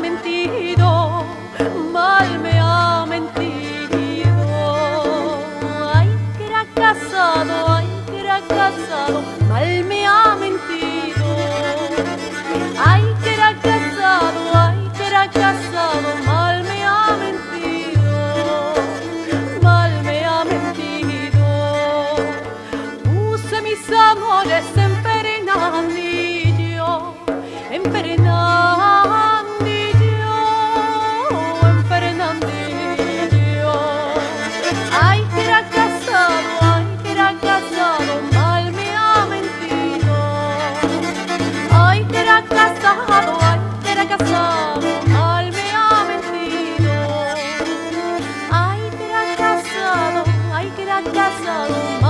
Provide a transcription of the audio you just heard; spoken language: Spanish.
mentido, mal me ha mentido. Ay, que era casado, ay, que era casado, mal me ha mentido. Ay, que era casado, ay, que era casado, mal me ha mentido. Mal me ha mentido. Puse mis amores en Pernamillo, en Pernamillo casado, ay que era casado,